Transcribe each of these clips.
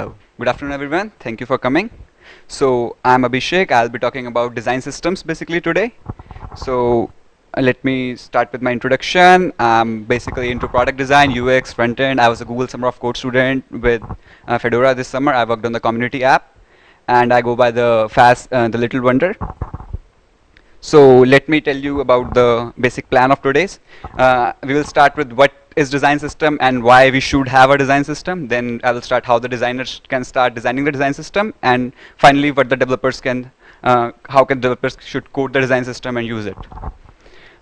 Oh, good afternoon, everyone. Thank you for coming. So I'm Abhishek. I'll be talking about design systems basically today. So uh, let me start with my introduction. I'm basically into product design, UX, front end. I was a Google Summer of Code student with uh, Fedora this summer. I worked on the community app, and I go by the fast, uh, the Little Wonder. So let me tell you about the basic plan of today's. Uh, we will start with what is design system and why we should have a design system. Then I will start how the designers can start designing the design system, and finally what the developers can, uh, how can developers should code the design system and use it.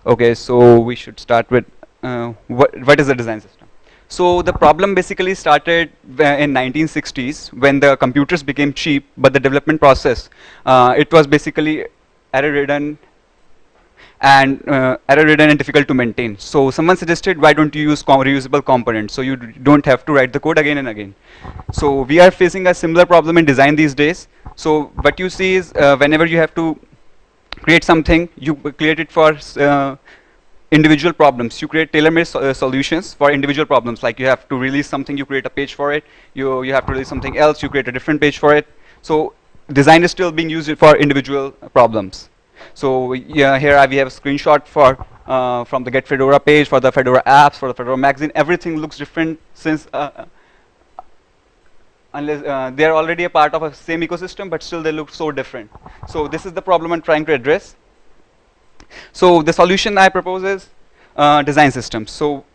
Okay, so we should start with uh, what what is the design system. So the problem basically started in 1960s when the computers became cheap, but the development process, uh, it was basically error-ridden and uh, error-ridden and difficult to maintain. So someone suggested, why don't you use com reusable components so you don't have to write the code again and again. So we are facing a similar problem in design these days. So what you see is uh, whenever you have to create something, you create it for uh, individual problems. You create tailor-made so, uh, solutions for individual problems. Like you have to release something, you create a page for it. You, you have to release something else, you create a different page for it. So design is still being used for individual problems. So yeah, here we have a screenshot for uh, from the Get Fedora page for the Fedora apps, for the Fedora magazine. Everything looks different since uh, unless uh, they are already a part of a same ecosystem, but still they look so different. So this is the problem I'm trying to address. So the solution I propose is uh, design systems. So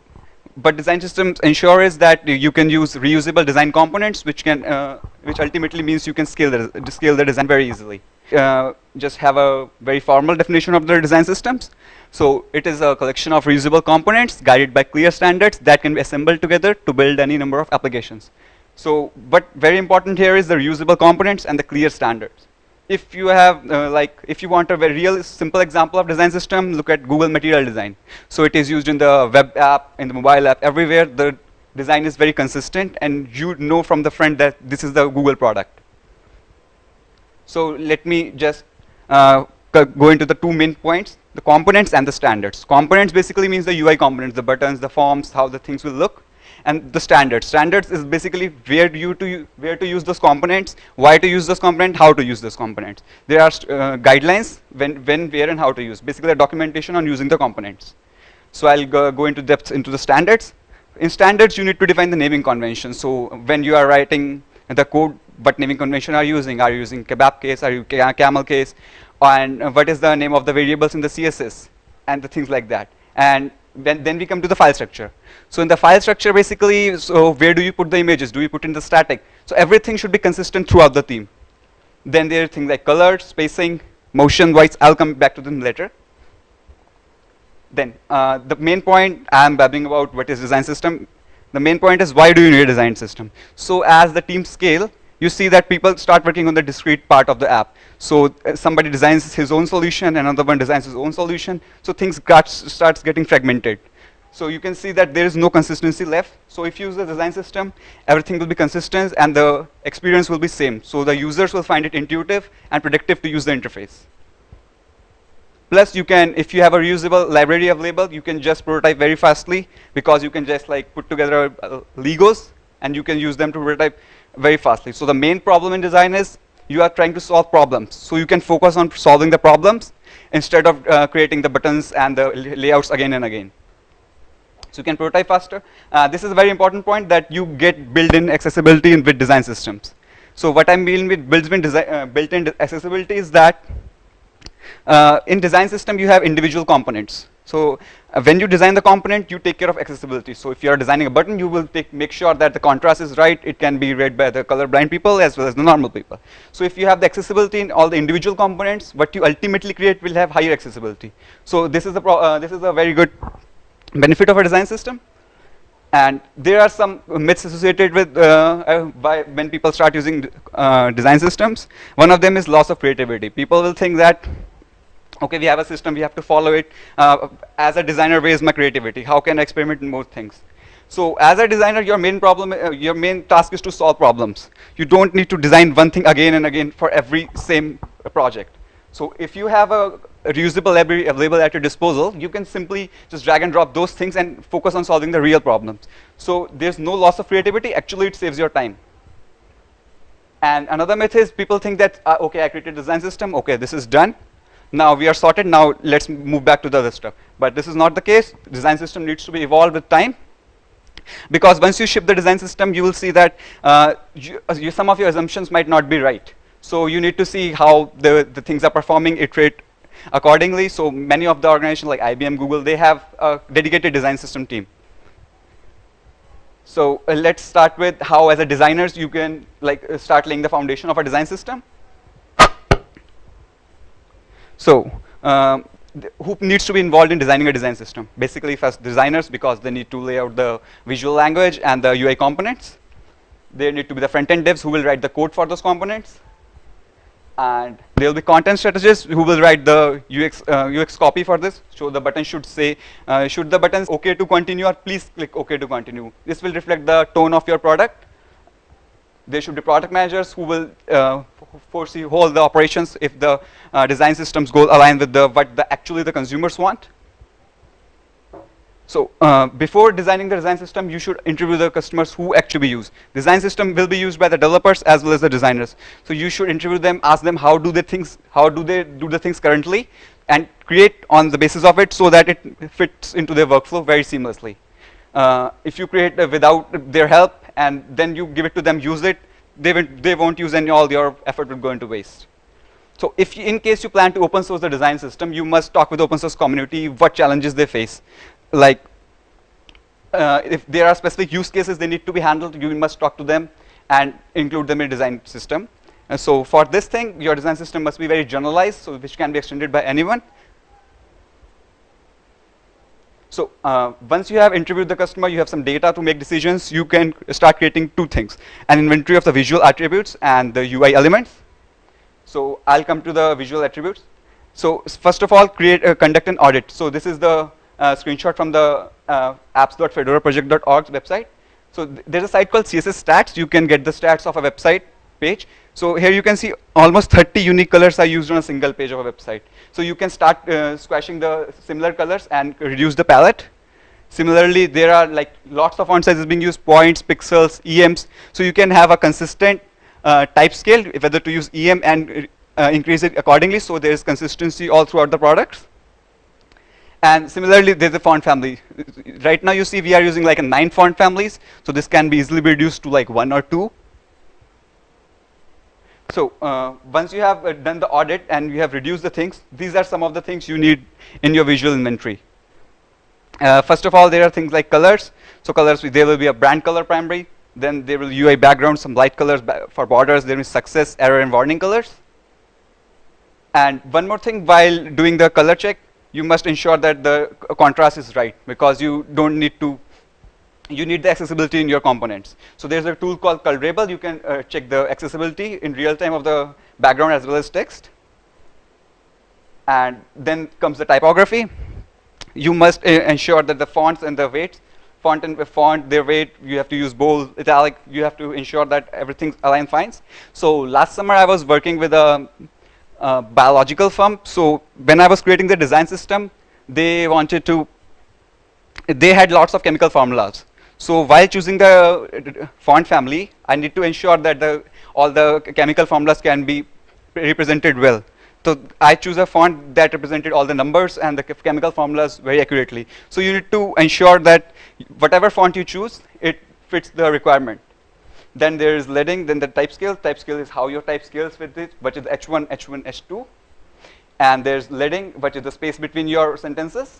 but design systems ensure is that you can use reusable design components, which can, uh, which ultimately means you can scale the scale the design very easily. Uh, just have a very formal definition of the design systems. So it is a collection of reusable components guided by clear standards that can be assembled together to build any number of applications. So, but very important here is the reusable components and the clear standards if you have uh, like if you want a very real simple example of design system look at google material design. So it is used in the web app in the mobile app everywhere. The design is very consistent and you know from the front that this is the google product. So let me just uh, go into the two main points the components and the standards. Components basically means the ui components the buttons the forms how the things will look and the standards. Standards is basically where you to where to use those components, why to use those components, how to use those components. There are uh, guidelines when, when, where, and how to use. Basically, a documentation on using the components. So I'll go, go into depth into the standards. In standards, you need to define the naming convention. So when you are writing the code, what naming convention are you using? Are you using kebab case? Are you camel case? And what is the name of the variables in the CSS? And the things like that. And then, then we come to the file structure. So in the file structure, basically, so where do you put the images? Do you put in the static? So everything should be consistent throughout the theme. Then there are things like color, spacing, motion, whites. I'll come back to them later. Then uh, the main point I'm babbling about what is design system. The main point is why do you need a design system? So as the team scale, you see that people start working on the discrete part of the app. So uh, somebody designs his own solution, another one designs his own solution. So things got, starts getting fragmented. So you can see that there is no consistency left. So if you use the design system, everything will be consistent and the experience will be same. So the users will find it intuitive and predictive to use the interface. Plus you can, if you have a reusable library available, you can just prototype very fastly because you can just like put together uh, Legos and you can use them to prototype very fastly. So the main problem in design is you are trying to solve problems. So you can focus on solving the problems instead of uh, creating the buttons and the layouts again and again. So you can prototype faster. Uh, this is a very important point that you get built-in accessibility in with design systems. So what I mean with built-in uh, built-in accessibility is that uh, in design system you have individual components. So uh, when you design the component, you take care of accessibility. So if you are designing a button, you will take, make sure that the contrast is right. It can be read by the colorblind people as well as the normal people. So if you have the accessibility in all the individual components, what you ultimately create will have higher accessibility. So this is a uh, this is a very good benefit of a design system. And there are some myths associated with uh, uh, by when people start using uh, design systems. One of them is loss of creativity. People will think that okay, we have a system, we have to follow it. Uh, as a designer, where is my creativity? How can I experiment in more things? So as a designer, your main problem, uh, your main task is to solve problems. You don't need to design one thing again and again for every same project. So if you have a, a reusable library available at your disposal, you can simply just drag and drop those things and focus on solving the real problems. So there's no loss of creativity. Actually, it saves your time. And another myth is people think that, uh, okay, I created a design system, okay, this is done. Now we are sorted, now let's move back to the other stuff. But this is not the case. Design system needs to be evolved with time. Because once you ship the design system, you will see that uh, you, uh, you, some of your assumptions might not be right. So you need to see how the, the things are performing, iterate accordingly. So many of the organizations like IBM, Google, they have a dedicated design system team. So uh, let's start with how as a designers you can like uh, start laying the foundation of a design system. So um, who needs to be involved in designing a design system? Basically first designers because they need to lay out the visual language and the UI components. There need to be the front-end devs who will write the code for those components and there will be content strategists who will write the UX, uh, UX copy for this. So the button should say, uh, should the button OK to continue or please click OK to continue. This will reflect the tone of your product. There should be product managers who will uh, foresee all the operations if the uh, design systems go align with the what the actually the consumers want. So uh, before designing the design system, you should interview the customers who actually use. Design system will be used by the developers as well as the designers. So you should interview them, ask them how do they things, how do they do the things currently, and create on the basis of it so that it fits into their workflow very seamlessly. Uh, if you create uh, without their help and then you give it to them, use it, they won't, they won't use any, all your effort will go into waste. So if you, in case you plan to open source the design system, you must talk with the open source community what challenges they face like uh, if there are specific use cases they need to be handled, you must talk to them and include them in design system. And so for this thing, your design system must be very generalized, so which can be extended by anyone. So uh, once you have interviewed the customer, you have some data to make decisions, you can start creating two things, an inventory of the visual attributes and the UI elements. So I'll come to the visual attributes. So first of all, create, uh, conduct an audit. So this is the uh, screenshot from the uh, apps.fedoraproject.org website. So th there's a site called CSS Stats. You can get the stats of a website page. So here you can see almost 30 unique colors are used on a single page of a website. So you can start uh, squashing the similar colors and reduce the palette. Similarly, there are like lots of font sizes being used, points, pixels, EMs. So you can have a consistent uh, type scale, whether to use EM and uh, increase it accordingly. So there is consistency all throughout the products. And similarly, there's a font family. Right now, you see we are using like a nine font families. So this can be easily reduced to like one or two. So uh, once you have uh, done the audit and you have reduced the things, these are some of the things you need in your visual inventory. Uh, first of all, there are things like colors. So colors, there will be a brand color primary. Then there will be UI background, some light colors for borders. There is success, error, and warning colors. And one more thing while doing the color check, you must ensure that the contrast is right because you don't need to you need the accessibility in your components. So there's a tool called Colorable. You can uh, check the accessibility in real time of the background as well as text. And then comes the typography. You must uh, ensure that the fonts and the weights, font and font, their weight, you have to use bold, italic, you have to ensure that everything aligns fine. So last summer I was working with a uh, biological firm. So when I was creating the design system, they wanted to, they had lots of chemical formulas. So while choosing the uh, font family, I need to ensure that the, all the chemical formulas can be represented well. So I choose a font that represented all the numbers and the chemical formulas very accurately. So you need to ensure that whatever font you choose, it fits the requirement. Then there is leading, then the type scale. Type scale is how your type scales with it, which is H1, H1, H2. And there's leading, which is the space between your sentences.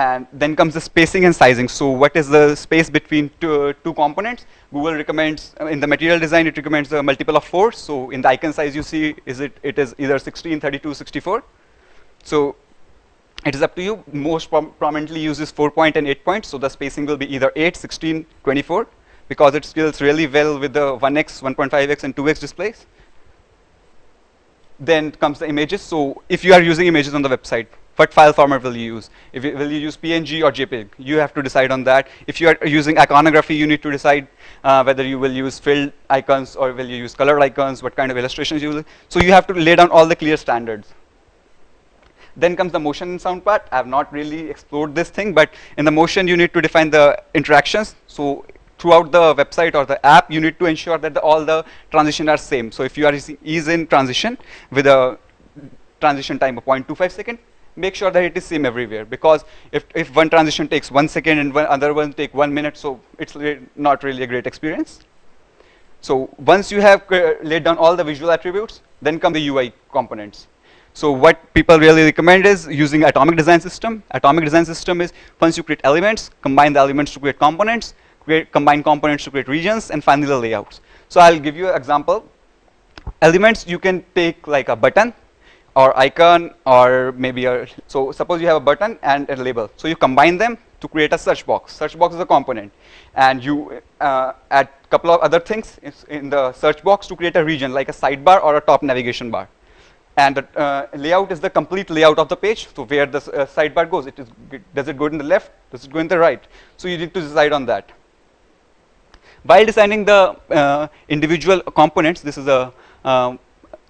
And then comes the spacing and sizing. So what is the space between two, two components? Google recommends, uh, in the material design, it recommends a multiple of four. So in the icon size you see, is it, it is either 16, 32, 64. So it is up to you. Most prom prominently uses 4 point and 8 point. So the spacing will be either 8, 16, 24 because it scales really well with the 1x, 1.5x, and 2x displays. Then comes the images. So if you are using images on the website, what file format will you use? If you, will you use PNG or JPEG? You have to decide on that. If you are using iconography, you need to decide uh, whether you will use filled icons or will you use colored icons, what kind of illustrations you will. So you have to lay down all the clear standards. Then comes the motion and sound part. I have not really explored this thing, but in the motion, you need to define the interactions. So throughout the website or the app, you need to ensure that the, all the transitions are same. So if you are is in transition with a transition time of 0.25 second, make sure that it is same everywhere. Because if, if one transition takes one second and one other one take one minute, so it's not really a great experience. So once you have uh, laid down all the visual attributes, then come the UI components. So what people really recommend is using atomic design system. Atomic design system is once you create elements, combine the elements to create components, create combine components to create regions, and finally the layouts. So I'll give you an example. Elements you can take like a button or icon or maybe a, so suppose you have a button and a label. So you combine them to create a search box. Search box is a component. And you uh, add a couple of other things in the search box to create a region like a sidebar or a top navigation bar. And the uh, layout is the complete layout of the page. So where the uh, sidebar goes, it is, does it go in the left? Does it go in the right? So you need to decide on that. While designing the uh, individual components, this is a, um, a,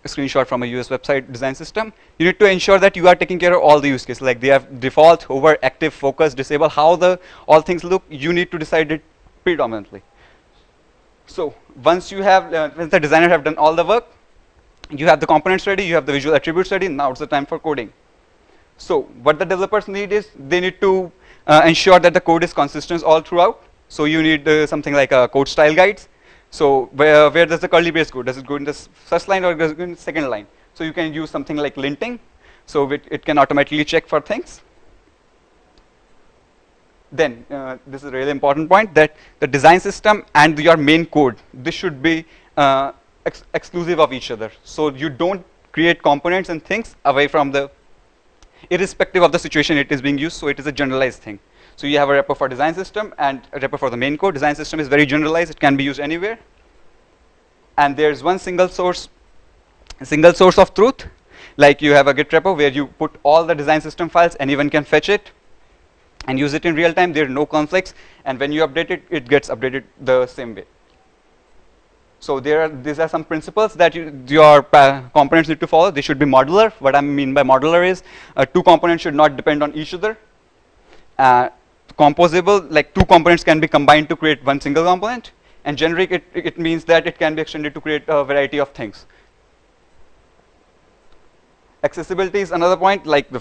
screenshot from a US website design system, you need to ensure that you are taking care of all the use cases. Like they have default, over, active, focus, disable, how the all things look, you need to decide it predominantly. So once you have, uh, once the designer have done all the work, you have the components ready, you have the visual attributes ready, now it's the time for coding. So what the developers need is, they need to uh, ensure that the code is consistent all throughout. So you need uh, something like a code style guides. So where, where does the curly brace go? Does it go in the first line or does it go in the second line? So you can use something like linting. So it, it can automatically check for things. Then, uh, this is a really important point, that the design system and your main code, this should be uh, ex exclusive of each other. So you don't create components and things away from the, irrespective of the situation it is being used, so it is a generalized thing. So you have a repo for design system and a repo for the main code. Design system is very generalized, it can be used anywhere. And there's one single source, single source of truth, like you have a Git repo where you put all the design system files, anyone can fetch it and use it in real time, there are no conflicts, and when you update it, it gets updated the same way. So there are, these are some principles that you, your components need to follow. They should be modular. What I mean by modular is uh, two components should not depend on each other. Uh, composable, like two components can be combined to create one single component. And generic, it, it means that it can be extended to create a variety of things. Accessibility is another point, like the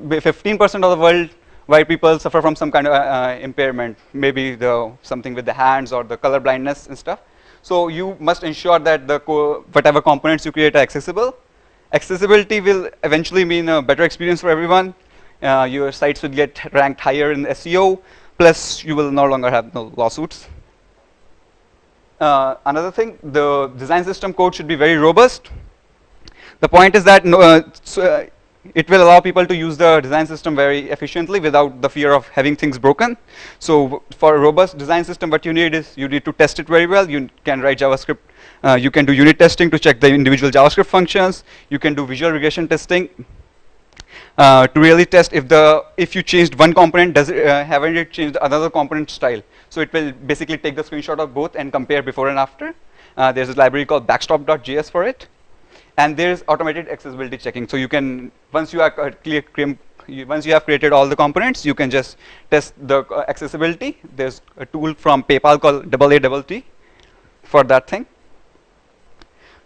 15% of the world why people suffer from some kind of uh, uh, impairment, maybe the something with the hands or the color blindness and stuff. So you must ensure that the co whatever components you create are accessible. Accessibility will eventually mean a better experience for everyone. Uh, your sites will get ranked higher in SEO, plus you will no longer have no lawsuits. Uh, another thing, the design system code should be very robust. The point is that no, uh, so, uh, it will allow people to use the design system very efficiently without the fear of having things broken. So for a robust design system, what you need is you need to test it very well. You can write JavaScript. Uh, you can do unit testing to check the individual JavaScript functions. You can do visual regression testing uh, to really test if the if you changed one component, does it uh, haven't it changed another component style? So it will basically take the screenshot of both and compare before and after. Uh, there's a library called backstop.js for it. And there's automated accessibility checking. So you can, once you are clear, once you have created all the components, you can just test the uh, accessibility. There's a tool from PayPal called AATT for that thing.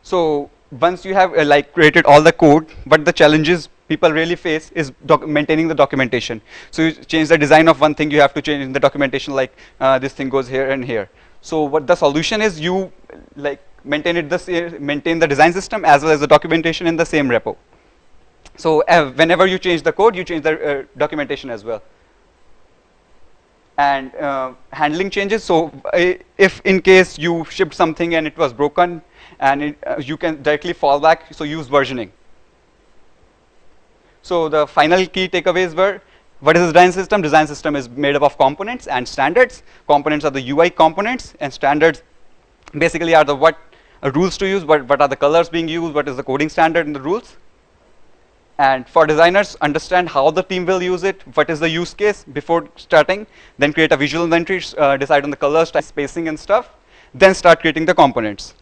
So once you have uh, like created all the code, but the challenges people really face is maintaining the documentation. So you change the design of one thing, you have to change the documentation like uh, this thing goes here and here. So what the solution is, you like maintain it the maintain the design system as well as the documentation in the same repo. So uh, whenever you change the code, you change the uh, documentation as well. And uh, handling changes. So uh, if in case you shipped something and it was broken, and it, uh, you can directly fall back, so use versioning. So the final key takeaways were, what is the design system? Design system is made up of components and standards. Components are the UI components, and standards basically are the what uh, rules to use, what, what are the colors being used, what is the coding standard in the rules. And for designers, understand how the team will use it, what is the use case before starting, then create a visual inventory, uh, decide on the colors, spacing and stuff, then start creating the components.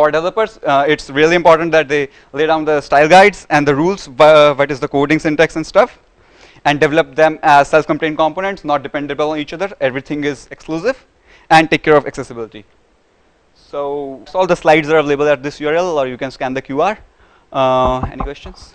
For developers, uh, it's really important that they lay down the style guides and the rules, what is the coding syntax and stuff. and develop them as self-contained components, not dependable on each other. Everything is exclusive, and take care of accessibility. So, so all the slides are available at this URL, or you can scan the QR. Uh, any questions?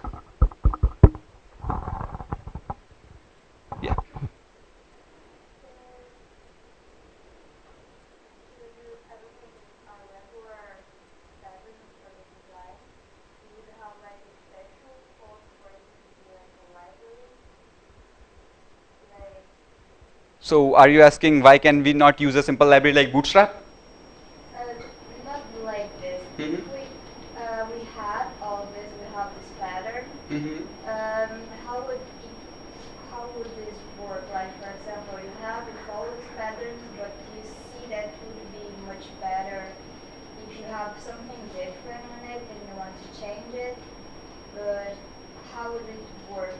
So are you asking why can we not use a simple library like Bootstrap? Uh, not like this. Mhm. If we, uh, we had all this, we have this pattern. Um, how would it, how would this work? Like for example, you have you follow this pattern, but you see that would be much better if you have something different in it and you want to change it. But how would it work?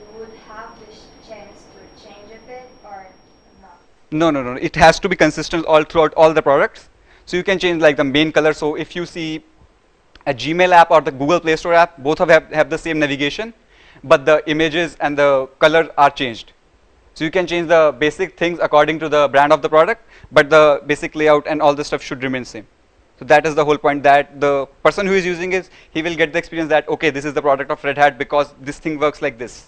You would have this chance to change a bit or not? No, no, no. It has to be consistent all throughout all the products. So you can change like the main color. So if you see a Gmail app or the Google Play Store app, both of have, have the same navigation, but the images and the color are changed. So you can change the basic things according to the brand of the product, but the basic layout and all the stuff should remain same. So that is the whole point that the person who is using it, he will get the experience that, okay, this is the product of Red Hat because this thing works like this.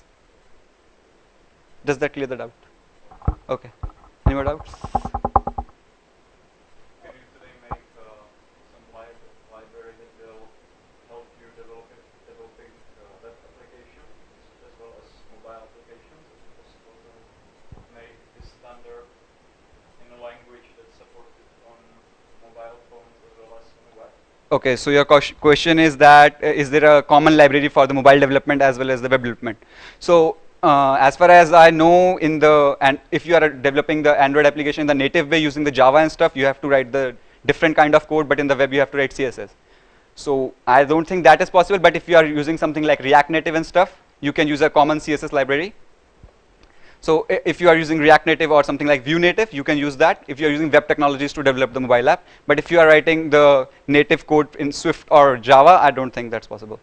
Does that clear the doubt? Okay. Any more doubts? Can you today make some library that will help you developing web applications as well as mobile applications? Is possible to make this standard in a language that's supported on mobile phones as well as on the web? Okay, so your question is that uh, is there a common library for the mobile development as well as the web development? So uh, as far as I know, in the and if you are developing the Android application in the native way using the Java and stuff, you have to write the different kind of code, but in the web you have to write CSS. So I don't think that is possible. But if you are using something like React Native and stuff, you can use a common CSS library. So if you are using React Native or something like Vue Native, you can use that if you are using web technologies to develop the mobile app. But if you are writing the native code in Swift or Java, I don't think that's possible.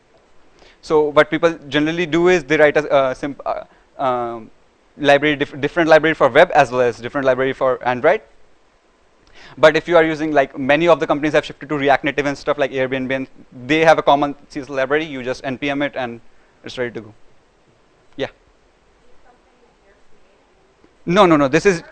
So what people generally do is they write a, uh, simp, uh, um, library, diff different library for web as well as different library for Android. But if you are using like many of the companies have shifted to React Native and stuff like Airbnb, and they have a common CSS library. You just npm it and it's ready to go. Yeah. No, no, no. This is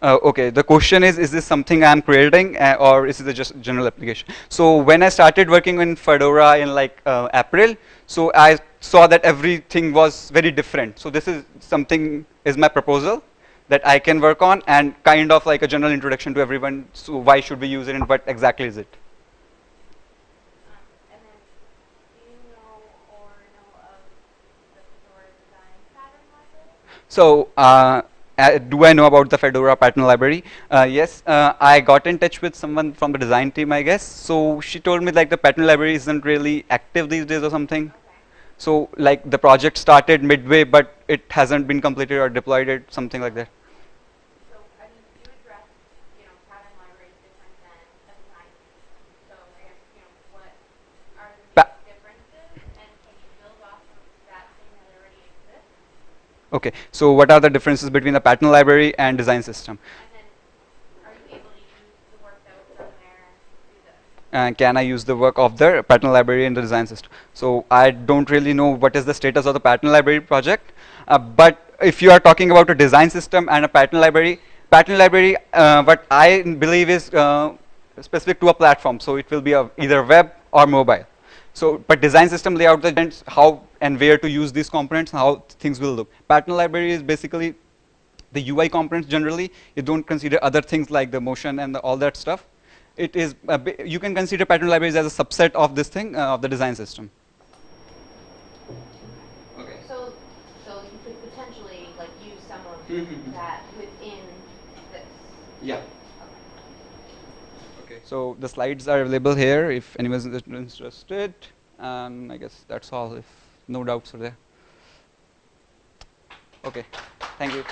uh, okay, the question is, is this something I'm creating uh, or is it a just general application? So when I started working in Fedora in like uh, April, so I saw that everything was very different. So this is something is my proposal that I can work on and kind of like a general introduction to everyone. So why should we use it and what exactly is it? Um, and then, do you know or know of the Fedora design pattern library? So, uh, do I know about the Fedora pattern library? Uh, yes, uh, I got in touch with someone from the design team, I guess. So she told me like the pattern library isn't really active these days or something. So like the project started midway, but it hasn't been completed or deployed it, something like that. So, I mean, you address, you know, pattern libraries different than a design system. So, I guess, you know, what are the Pa- big differences and can you build off of that thing that already exists? Okay, so what are the differences between the pattern library and design system? And then, are you able to use the work that was done there to do this? and can I use the work of the pattern library in the design system? So I don't really know what is the status of the pattern library project, uh, but if you are talking about a design system and a pattern library, pattern library, uh, what I believe is uh, specific to a platform, so it will be either web or mobile. So, but design system layout the how and where to use these components, how things will look. Pattern library is basically the UI components generally. You don't consider other things like the motion and the, all that stuff it is a bi- you can consider pattern libraries as a subset of this thing uh, of the design system. Okay. So, so you could potentially like use some of Mhm. that within this. Yeah. Okay. Okay. So the slides are available here if anyone is interested, and I guess that's all. If no doubts are there. Okay. Thank you.